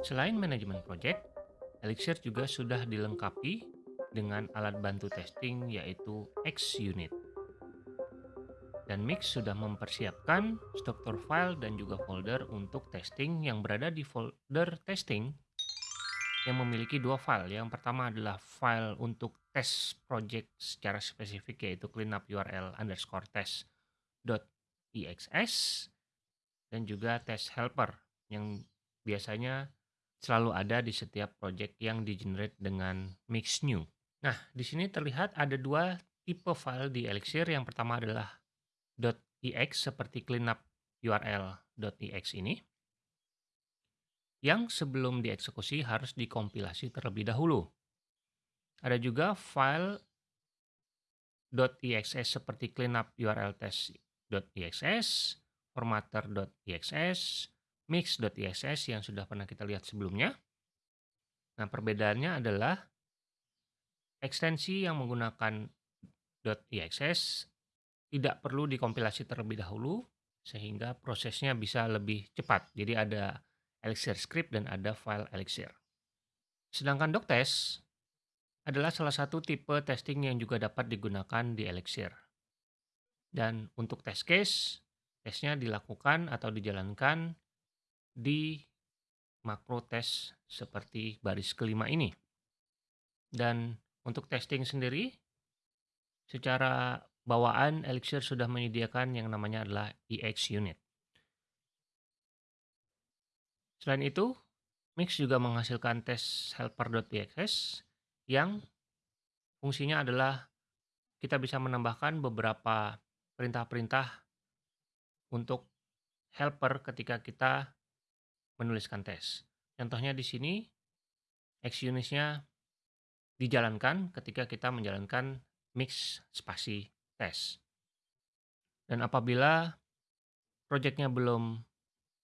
Selain manajemen project, Elixir juga sudah dilengkapi dengan alat bantu testing yaitu XUnit. Dan Mix sudah mempersiapkan struktur file dan juga folder untuk testing yang berada di folder testing yang memiliki dua file. Yang pertama adalah file untuk test project secara spesifik yaitu cleanup URL underscore test.exs dan juga test helper yang biasanya selalu ada di setiap project yang di-generate dengan Mix New. Nah, di sini terlihat ada dua tipe file di Elixir. Yang pertama adalah .ex seperti cleanup url.ex ini yang sebelum dieksekusi harus dikompilasi terlebih dahulu. Ada juga file .exs seperti cleanup url test.exs, formatter.exs, mix.exs yang sudah pernah kita lihat sebelumnya. Nah, perbedaannya adalah ekstensi yang menggunakan .exs tidak perlu dikompilasi terlebih dahulu sehingga prosesnya bisa lebih cepat. Jadi ada Elixir script dan ada file Elixir. Sedangkan doctest adalah salah satu tipe testing yang juga dapat digunakan di Elixir. Dan untuk test case, tesnya dilakukan atau dijalankan di makro test seperti baris kelima ini. Dan untuk testing sendiri, secara bawaan Elixir sudah menyediakan yang namanya adalah EX unit. Selain itu, Mix juga menghasilkan tes helper.txs yang fungsinya adalah kita bisa menambahkan beberapa perintah-perintah untuk helper ketika kita menuliskan tes. Contohnya di sini, XUnit-nya dijalankan ketika kita menjalankan mix spasi tes. Dan apabila proyeknya belum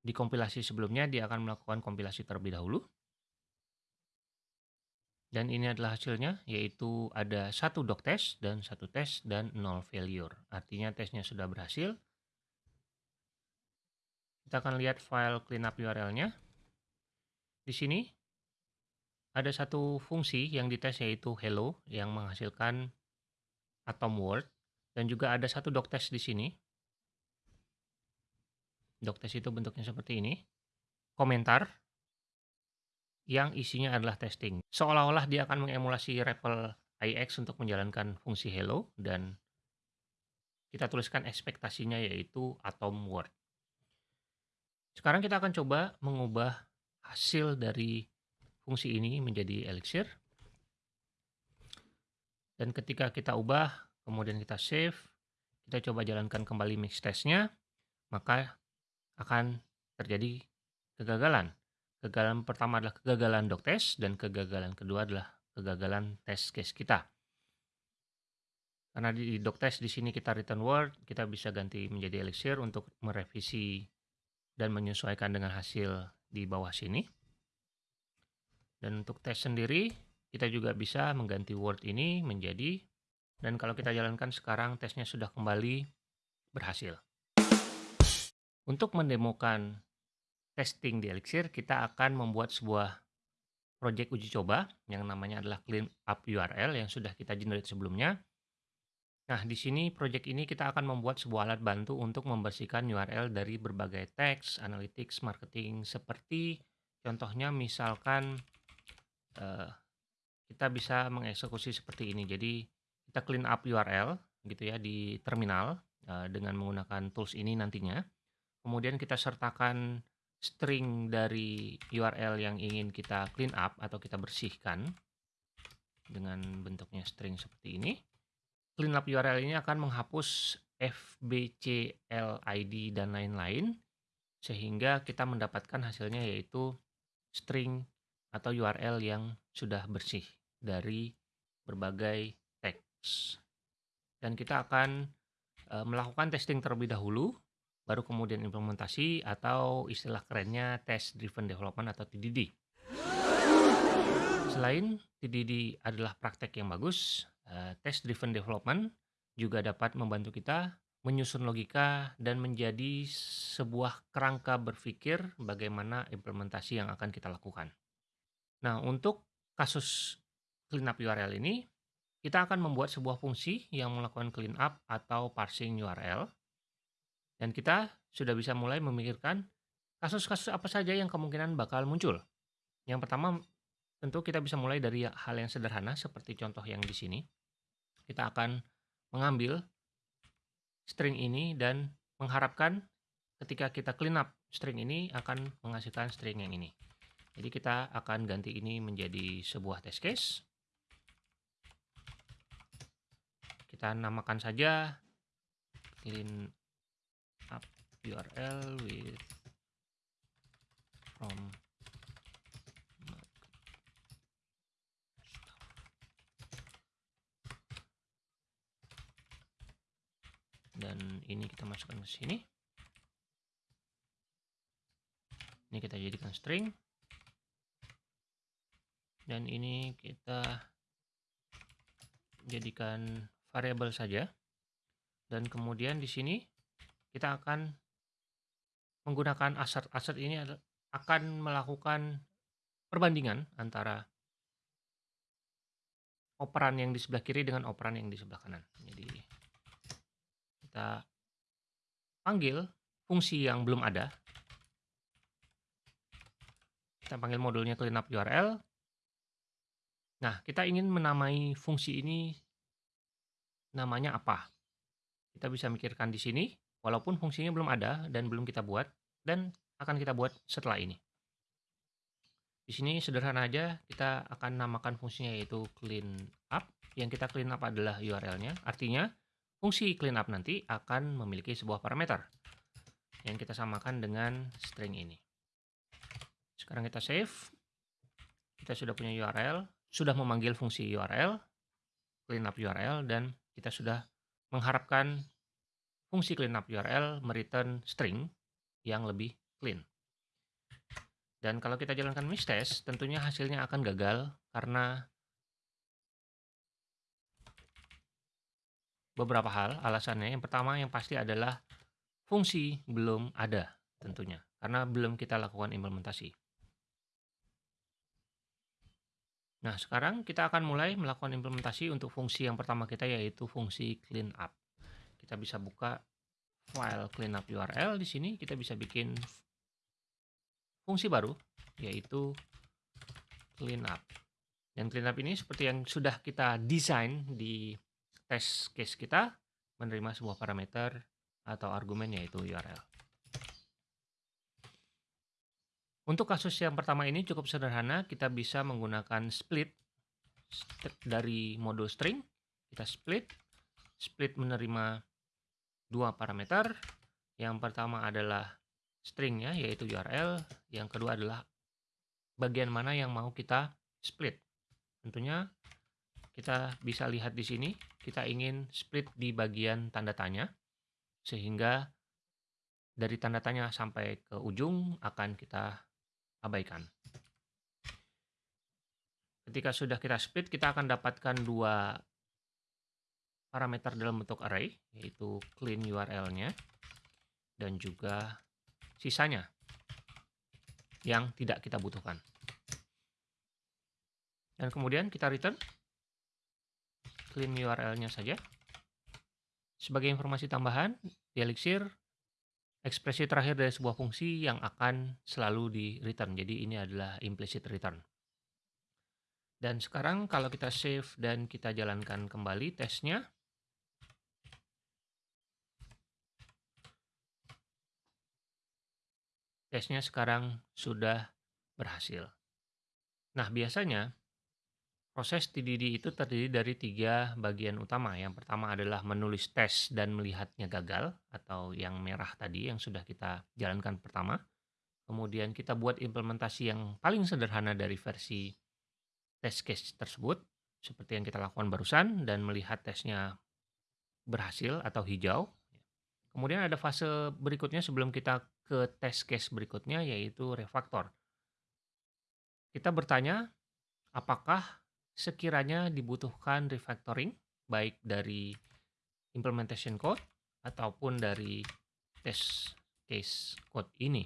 dikompilasi sebelumnya, dia akan melakukan kompilasi terlebih dahulu. Dan ini adalah hasilnya, yaitu ada satu doc test dan satu tes dan nol failure. Artinya tesnya sudah berhasil. Kita akan lihat file cleanup URL-nya. Di sini ada satu fungsi yang dites yaitu hello yang menghasilkan atom word dan juga ada satu test di sini. test itu bentuknya seperti ini. Komentar yang isinya adalah testing. Seolah-olah dia akan mengemulasi REPL IX untuk menjalankan fungsi hello dan kita tuliskan ekspektasinya yaitu atom word. Sekarang kita akan coba mengubah hasil dari fungsi ini menjadi elixir. Dan ketika kita ubah, kemudian kita save, kita coba jalankan kembali mix testnya, maka akan terjadi kegagalan. Kegagalan pertama adalah kegagalan doc test dan kegagalan kedua adalah kegagalan test case kita. Karena di doc test di sini kita return word, kita bisa ganti menjadi elixir untuk merevisi dan menyesuaikan dengan hasil di bawah sini. Dan untuk tes sendiri, kita juga bisa mengganti word ini menjadi dan kalau kita jalankan sekarang tesnya sudah kembali berhasil. Untuk mendemokan testing di Elixir, kita akan membuat sebuah project uji coba yang namanya adalah clean up URL yang sudah kita generate sebelumnya. Nah, di sini project ini kita akan membuat sebuah alat bantu untuk membersihkan URL dari berbagai teks, analytics, marketing, seperti contohnya misalkan uh, kita bisa mengeksekusi seperti ini. Jadi kita clean up URL gitu ya di terminal uh, dengan menggunakan tools ini nantinya. Kemudian kita sertakan string dari URL yang ingin kita clean up atau kita bersihkan dengan bentuknya string seperti ini. Clean up URL ini akan menghapus FBCLID dan lain-lain sehingga kita mendapatkan hasilnya yaitu string atau URL yang sudah bersih dari berbagai dan kita akan e, melakukan testing terlebih dahulu, baru kemudian implementasi atau istilah kerennya Test Driven Development atau TDD. Selain TDD adalah praktek yang bagus, e, Test Driven Development juga dapat membantu kita menyusun logika, dan menjadi sebuah kerangka berpikir bagaimana implementasi yang akan kita lakukan. Nah, untuk kasus cleanup URL ini, kita akan membuat sebuah fungsi yang melakukan cleanup atau parsing URL. Dan kita sudah bisa mulai memikirkan kasus-kasus apa saja yang kemungkinan bakal muncul. Yang pertama, tentu kita bisa mulai dari hal yang sederhana seperti contoh yang di sini. Kita akan mengambil string ini dan mengharapkan ketika kita clean up string ini akan menghasilkan string yang ini. Jadi kita akan ganti ini menjadi sebuah test case. Kita namakan saja clean up URL with from dan ini kita masukkan ke sini. Ini kita jadikan string. Dan ini kita jadikan variabel saja. Dan kemudian di sini kita akan menggunakan assert-assert ini akan melakukan perbandingan antara operan yang di sebelah kiri dengan operan yang di sebelah kanan. Jadi kita panggil fungsi yang belum ada. Kita panggil modulnya cleanup URL. Nah, kita ingin menamai fungsi ini namanya apa? Kita bisa mikirkan di sini, walaupun fungsinya belum ada dan belum kita buat, dan akan kita buat setelah ini. Di sini sederhana aja, kita akan namakan fungsinya yaitu clean up. Yang kita clean up adalah URL-nya. Artinya, fungsi clean up nanti akan memiliki sebuah parameter yang kita samakan dengan string ini. Sekarang kita save. Kita sudah punya URL, sudah memanggil fungsi URL, clean up URL, dan kita sudah mengharapkan fungsi cleanup URL mereturn string yang lebih clean. Dan kalau kita jalankan miss test, tentunya hasilnya akan gagal karena beberapa hal alasannya. Yang pertama yang pasti adalah fungsi belum ada tentunya, karena belum kita lakukan implementasi. Nah, sekarang kita akan mulai melakukan implementasi untuk fungsi yang pertama kita yaitu fungsi cleanup. Kita bisa buka file cleanup URL di sini, kita bisa bikin fungsi baru yaitu cleanup. Dan cleanup ini seperti yang sudah kita desain di test case kita menerima sebuah parameter atau argumen yaitu URL. Untuk kasus yang pertama ini cukup sederhana, kita bisa menggunakan split dari modul string. Kita split, split menerima dua parameter. Yang pertama adalah stringnya, yaitu URL. Yang kedua adalah bagian mana yang mau kita split. Tentunya kita bisa lihat di sini, kita ingin split di bagian tanda tanya, sehingga dari tanda tanya sampai ke ujung akan kita abaikan. Ketika sudah kita split, kita akan dapatkan dua parameter dalam bentuk array, yaitu clean URL-nya dan juga sisanya yang tidak kita butuhkan. Dan kemudian kita return clean URL-nya saja. Sebagai informasi tambahan, di Elixir ekspresi terakhir dari sebuah fungsi yang akan selalu di return. Jadi ini adalah implicit return. Dan sekarang kalau kita save dan kita jalankan kembali tesnya, tesnya sekarang sudah berhasil. Nah, biasanya Proses TDD itu terdiri dari tiga bagian utama. Yang pertama adalah menulis tes dan melihatnya gagal atau yang merah tadi yang sudah kita jalankan pertama. Kemudian kita buat implementasi yang paling sederhana dari versi test case tersebut seperti yang kita lakukan barusan dan melihat tesnya berhasil atau hijau. Kemudian ada fase berikutnya sebelum kita ke test case berikutnya yaitu refactor. Kita bertanya apakah sekiranya dibutuhkan refactoring baik dari implementation code ataupun dari test case code ini.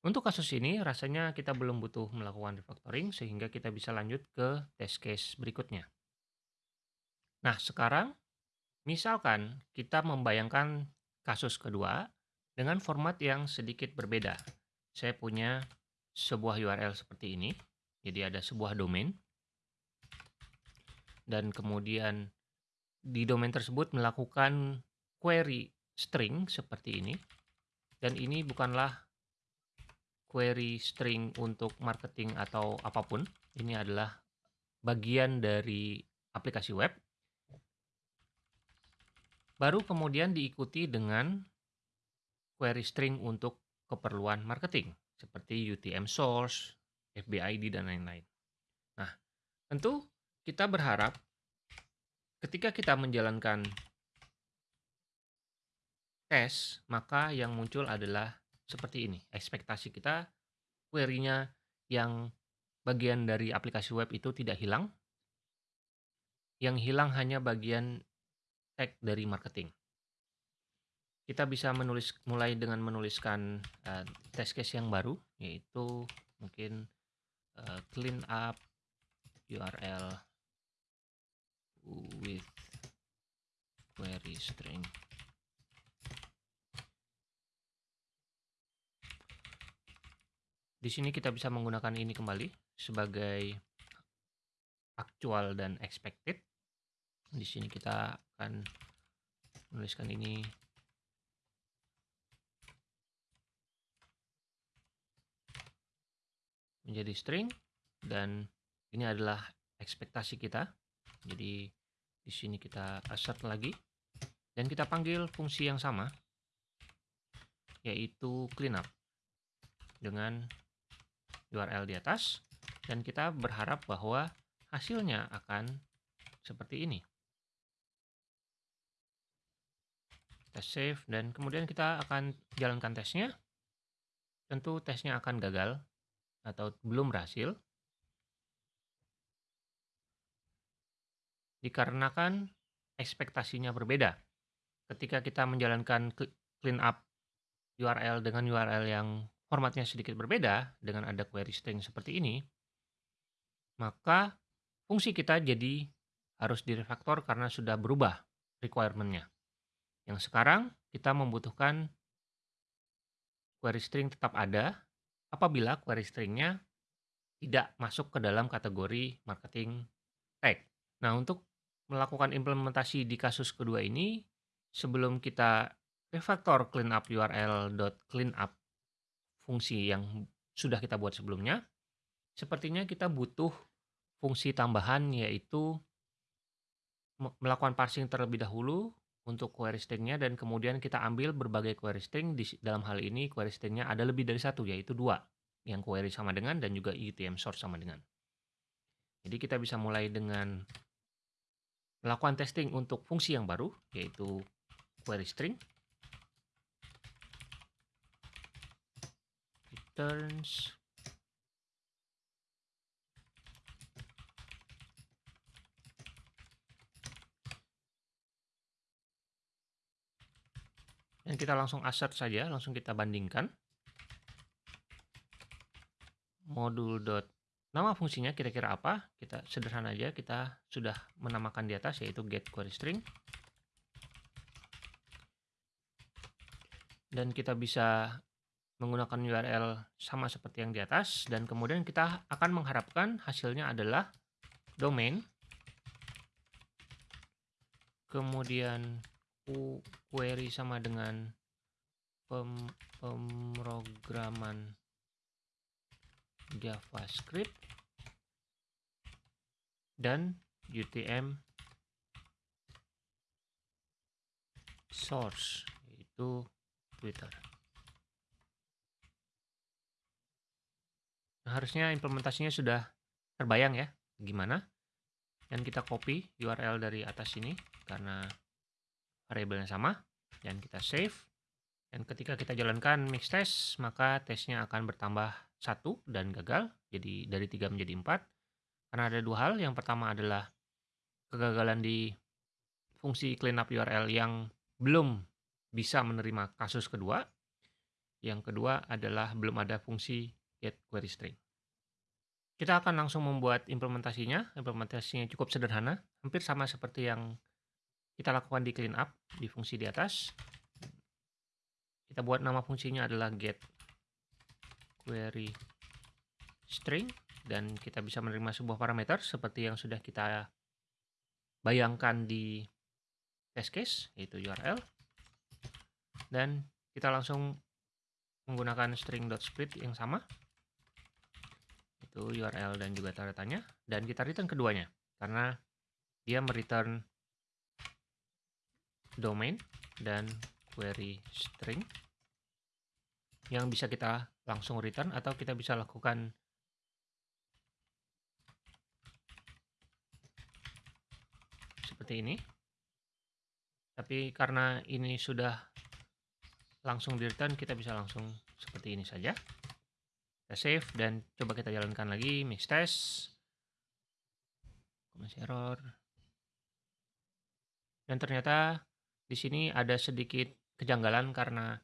Untuk kasus ini rasanya kita belum butuh melakukan refactoring sehingga kita bisa lanjut ke test case berikutnya. Nah, sekarang misalkan kita membayangkan kasus kedua dengan format yang sedikit berbeda. Saya punya sebuah URL seperti ini. Jadi ada sebuah domain. Dan kemudian di domain tersebut melakukan query string seperti ini. Dan ini bukanlah query string untuk marketing atau apa pun. Ini adalah bagian dari aplikasi web. Baru kemudian diikuti dengan query string untuk keperluan marketing seperti UTM source, FBID dan lain-lain. Nah, tentu kita berharap ketika kita menjalankan tes, maka yang muncul adalah seperti ini. Ekspektasi kita query-nya yang bagian dari aplikasi web itu tidak hilang. Yang hilang hanya bagian tag dari marketing. Kita bisa menulis mulai dengan menuliskan uh, test case yang baru yaitu mungkin uh, clean up URL with query string Di sini kita bisa menggunakan ini kembali sebagai actual dan expected. Di sini kita akan menuliskan ini menjadi string dan ini adalah ekspektasi kita. Jadi di sini kita assert lagi dan kita panggil fungsi yang sama yaitu cleanup dengan URL di atas dan kita berharap bahwa hasilnya akan seperti ini. Kita save dan kemudian kita akan jalankan tesnya. Tentu tesnya akan gagal atau belum berhasil. Dikarenakan ekspektasinya berbeda. Ketika kita menjalankan clean up URL dengan URL yang formatnya sedikit berbeda dengan ada query string seperti ini, maka fungsi kita jadi harus direfaktor karena sudah berubah requirement-nya. Yang sekarang kita membutuhkan query string tetap ada apabila query string-nya tidak masuk ke dalam kategori marketing tag. Nah, untuk melakukan implementasi di kasus kedua ini, sebelum kita refactor cleanup url.cleanup fungsi yang sudah kita buat sebelumnya, sepertinya kita butuh fungsi tambahan yaitu melakukan parsing terlebih dahulu untuk query string-nya dan kemudian kita ambil berbagai query string di dalam hal ini query string-nya ada lebih dari satu yaitu dua yang query sama dengan dan juga UTM source sama dengan. Jadi kita bisa mulai dengan melakukan testing untuk fungsi yang baru yaitu query string. Returns. Dan kita langsung assert saja, langsung kita bandingkan. Modul dot nama fungsinya kira-kira apa? Kita sederhana aja kita sudah menamakan di atas yaitu get query string. Dan kita bisa menggunakan URL sama seperti yang di atas. Dan kemudian kita akan mengharapkan hasilnya adalah domain. Kemudian query sama dengan pem pemrograman JavaScript dan UTM source yaitu Twitter. Nah, harusnya implementasinya sudah terbayang ya, gimana. Dan kita copy URL dari atas sini karena variabelnya sama. Dan kita save. Dan ketika kita jalankan mix test, maka tesnya akan bertambah satu dan gagal. Jadi dari tiga menjadi empat. Karena ada dua hal. Yang pertama adalah kegagalan di fungsi cleanup URL yang belum bisa menerima kasus kedua. Yang kedua adalah belum ada fungsi get query string. Kita akan langsung membuat implementasinya. Implementasinya cukup sederhana, hampir sama seperti yang kita lakukan di cleanup di fungsi di atas. Kita buat nama fungsinya adalah get query string dan kita bisa menerima sebuah parameter seperti yang sudah kita bayangkan di test case yaitu URL dan kita langsung menggunakan string.split yang sama itu URL dan juga tanda tanya dan kita return keduanya karena dia mereturn domain dan query string yang bisa kita langsung return atau kita bisa lakukan seperti ini. Tapi karena ini sudah langsung di return, kita bisa langsung seperti ini saja. Kita save dan coba kita jalankan lagi mix test. Masih error. Dan ternyata di sini ada sedikit kejanggalan karena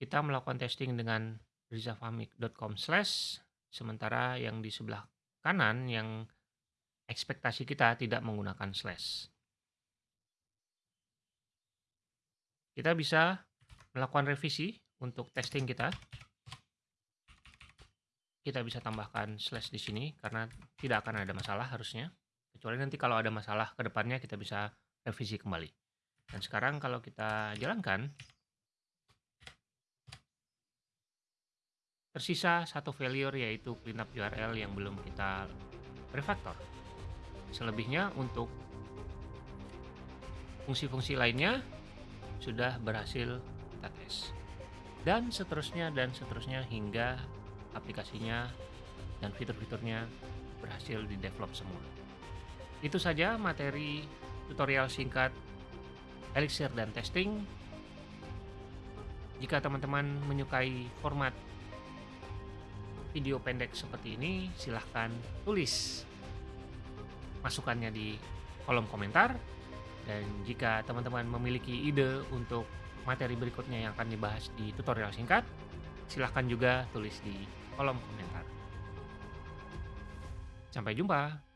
kita melakukan testing dengan rizafamik.com slash sementara yang di sebelah kanan yang ekspektasi kita tidak menggunakan slash. Kita bisa melakukan revisi untuk testing kita. Kita bisa tambahkan slash di sini karena tidak akan ada masalah harusnya. Kecuali nanti kalau ada masalah ke depannya kita bisa revisi kembali. Dan sekarang kalau kita jalankan, tersisa satu failure yaitu cleanup URL yang belum kita refactor. Selebihnya untuk fungsi-fungsi lainnya sudah berhasil kita tes. Dan seterusnya dan seterusnya hingga aplikasinya dan fitur-fiturnya berhasil di develop semua. Itu saja materi tutorial singkat Elixir dan testing. Jika teman-teman menyukai format video pendek seperti ini, silahkan tulis masukannya di kolom komentar dan jika teman-teman memiliki ide untuk materi berikutnya yang akan dibahas di tutorial singkat, silahkan juga tulis di kolom komentar. Sampai jumpa.